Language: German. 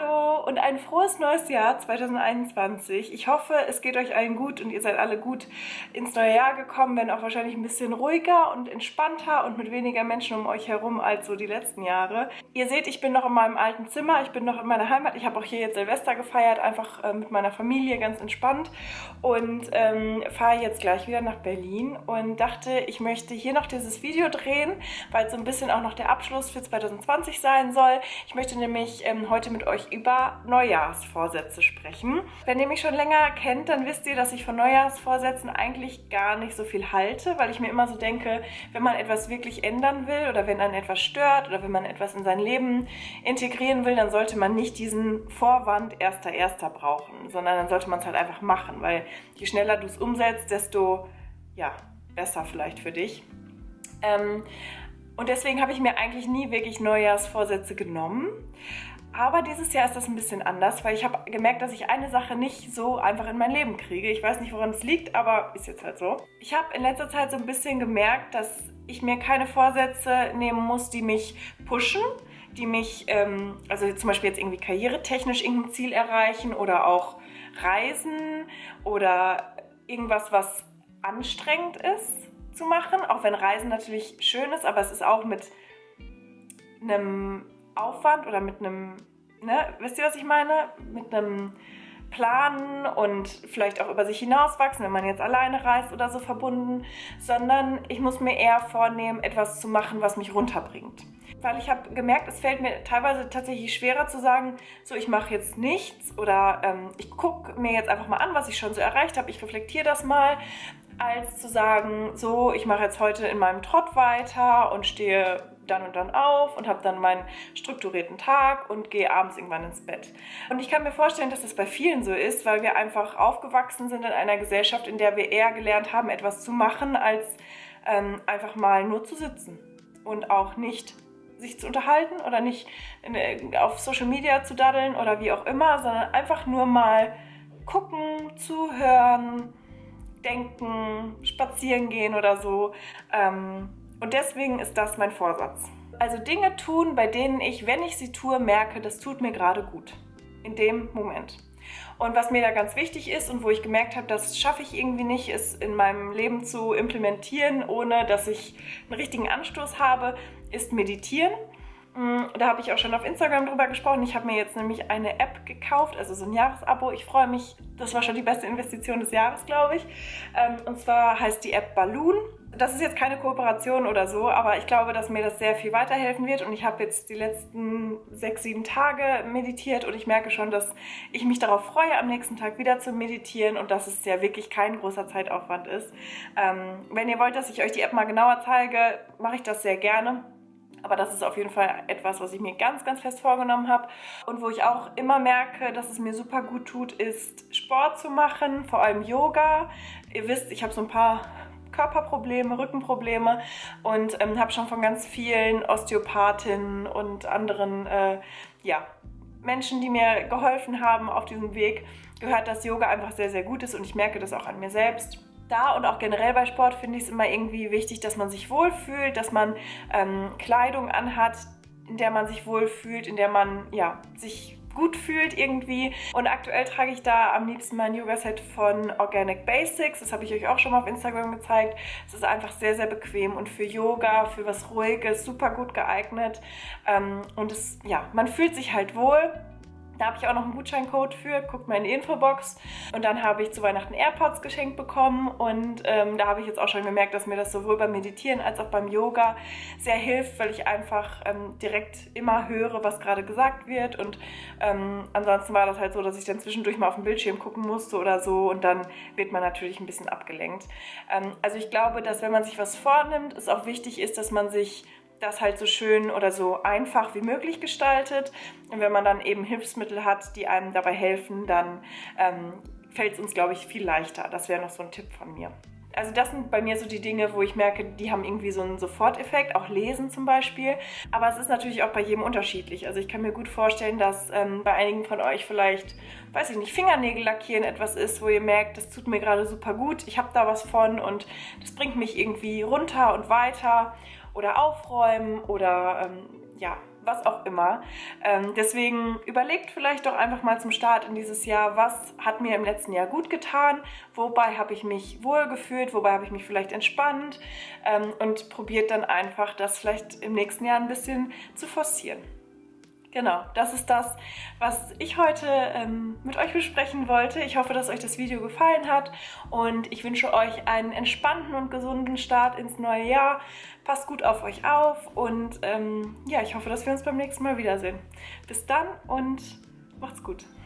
Hallo und ein frohes neues Jahr 2021. Ich hoffe, es geht euch allen gut und ihr seid alle gut ins neue Jahr gekommen, wenn auch wahrscheinlich ein bisschen ruhiger und entspannter und mit weniger Menschen um euch herum als so die letzten Jahre. Ihr seht, ich bin noch in meinem alten Zimmer, ich bin noch in meiner Heimat. Ich habe auch hier jetzt Silvester gefeiert, einfach äh, mit meiner Familie, ganz entspannt und ähm, fahre jetzt gleich wieder nach Berlin und dachte, ich möchte hier noch dieses Video drehen, weil es so ein bisschen auch noch der Abschluss für 2020 sein soll. Ich möchte nämlich ähm, heute mit euch über Neujahrsvorsätze sprechen. Wenn ihr mich schon länger kennt, dann wisst ihr, dass ich von Neujahrsvorsätzen eigentlich gar nicht so viel halte, weil ich mir immer so denke, wenn man etwas wirklich ändern will oder wenn einen etwas stört oder wenn man etwas in sein Leben integrieren will, dann sollte man nicht diesen Vorwand erster erster brauchen, sondern dann sollte man es halt einfach machen, weil je schneller du es umsetzt, desto ja, besser vielleicht für dich. Ähm, und deswegen habe ich mir eigentlich nie wirklich Neujahrsvorsätze genommen. Aber dieses Jahr ist das ein bisschen anders, weil ich habe gemerkt, dass ich eine Sache nicht so einfach in mein Leben kriege. Ich weiß nicht, woran es liegt, aber ist jetzt halt so. Ich habe in letzter Zeit so ein bisschen gemerkt, dass ich mir keine Vorsätze nehmen muss, die mich pushen, die mich, ähm, also zum Beispiel jetzt irgendwie karrieretechnisch irgendein Ziel erreichen oder auch Reisen oder irgendwas, was anstrengend ist zu machen. Auch wenn Reisen natürlich schön ist, aber es ist auch mit einem Aufwand oder mit einem, ne, wisst ihr, was ich meine? Mit einem Planen und vielleicht auch über sich hinauswachsen, wenn man jetzt alleine reist oder so verbunden, sondern ich muss mir eher vornehmen, etwas zu machen, was mich runterbringt. Weil ich habe gemerkt, es fällt mir teilweise tatsächlich schwerer zu sagen, so ich mache jetzt nichts oder ähm, ich gucke mir jetzt einfach mal an, was ich schon so erreicht habe, ich reflektiere das mal, als zu sagen, so ich mache jetzt heute in meinem Trott weiter und stehe dann und dann auf und habe dann meinen strukturierten Tag und gehe abends irgendwann ins Bett. Und ich kann mir vorstellen, dass das bei vielen so ist, weil wir einfach aufgewachsen sind in einer Gesellschaft, in der wir eher gelernt haben, etwas zu machen, als ähm, einfach mal nur zu sitzen und auch nicht sich zu unterhalten oder nicht in, auf Social Media zu daddeln oder wie auch immer, sondern einfach nur mal gucken, zuhören, denken, spazieren gehen oder so. Ähm, und deswegen ist das mein Vorsatz. Also Dinge tun, bei denen ich, wenn ich sie tue, merke, das tut mir gerade gut. In dem Moment. Und was mir da ganz wichtig ist und wo ich gemerkt habe, das schaffe ich irgendwie nicht, ist in meinem Leben zu implementieren, ohne dass ich einen richtigen Anstoß habe, ist meditieren. Mm, da habe ich auch schon auf Instagram drüber gesprochen. Ich habe mir jetzt nämlich eine App gekauft, also so ein Jahresabo. Ich freue mich, das war schon die beste Investition des Jahres, glaube ich. Ähm, und zwar heißt die App Balloon. Das ist jetzt keine Kooperation oder so, aber ich glaube, dass mir das sehr viel weiterhelfen wird und ich habe jetzt die letzten sechs, sieben Tage meditiert und ich merke schon, dass ich mich darauf freue, am nächsten Tag wieder zu meditieren und dass es ja wirklich kein großer Zeitaufwand ist. Ähm, wenn ihr wollt, dass ich euch die App mal genauer zeige, mache ich das sehr gerne. Aber das ist auf jeden Fall etwas, was ich mir ganz, ganz fest vorgenommen habe. Und wo ich auch immer merke, dass es mir super gut tut, ist Sport zu machen, vor allem Yoga. Ihr wisst, ich habe so ein paar Körperprobleme, Rückenprobleme und ähm, habe schon von ganz vielen Osteopathinnen und anderen äh, ja, Menschen, die mir geholfen haben auf diesem Weg, gehört, dass Yoga einfach sehr, sehr gut ist und ich merke das auch an mir selbst. Da und auch generell bei Sport finde ich es immer irgendwie wichtig, dass man sich wohlfühlt, dass man ähm, Kleidung anhat, in der man sich wohlfühlt, in der man ja, sich gut fühlt irgendwie. Und aktuell trage ich da am liebsten mein Yoga-Set von Organic Basics. Das habe ich euch auch schon mal auf Instagram gezeigt. Es ist einfach sehr, sehr bequem und für Yoga, für was Ruhiges, super gut geeignet. Ähm, und es, ja, man fühlt sich halt wohl. Da habe ich auch noch einen Gutscheincode für, guckt mal in die Infobox. Und dann habe ich zu Weihnachten AirPods geschenkt bekommen und ähm, da habe ich jetzt auch schon gemerkt, dass mir das sowohl beim Meditieren als auch beim Yoga sehr hilft, weil ich einfach ähm, direkt immer höre, was gerade gesagt wird und ähm, ansonsten war das halt so, dass ich dann zwischendurch mal auf den Bildschirm gucken musste oder so und dann wird man natürlich ein bisschen abgelenkt. Ähm, also ich glaube, dass wenn man sich was vornimmt, es auch wichtig ist, dass man sich das halt so schön oder so einfach wie möglich gestaltet. Und wenn man dann eben Hilfsmittel hat, die einem dabei helfen, dann ähm, fällt es uns, glaube ich, viel leichter. Das wäre noch so ein Tipp von mir. Also das sind bei mir so die Dinge, wo ich merke, die haben irgendwie so einen Soforteffekt, auch Lesen zum Beispiel. Aber es ist natürlich auch bei jedem unterschiedlich. Also ich kann mir gut vorstellen, dass ähm, bei einigen von euch vielleicht, weiß ich nicht, Fingernägel lackieren etwas ist, wo ihr merkt, das tut mir gerade super gut, ich habe da was von und das bringt mich irgendwie runter und weiter oder aufräumen oder ähm, ja, was auch immer. Ähm, deswegen überlegt vielleicht doch einfach mal zum Start in dieses Jahr, was hat mir im letzten Jahr gut getan, wobei habe ich mich wohl gefühlt, wobei habe ich mich vielleicht entspannt ähm, und probiert dann einfach das vielleicht im nächsten Jahr ein bisschen zu forcieren. Genau, das ist das, was ich heute ähm, mit euch besprechen wollte. Ich hoffe, dass euch das Video gefallen hat und ich wünsche euch einen entspannten und gesunden Start ins neue Jahr. Passt gut auf euch auf und ähm, ja, ich hoffe, dass wir uns beim nächsten Mal wiedersehen. Bis dann und macht's gut.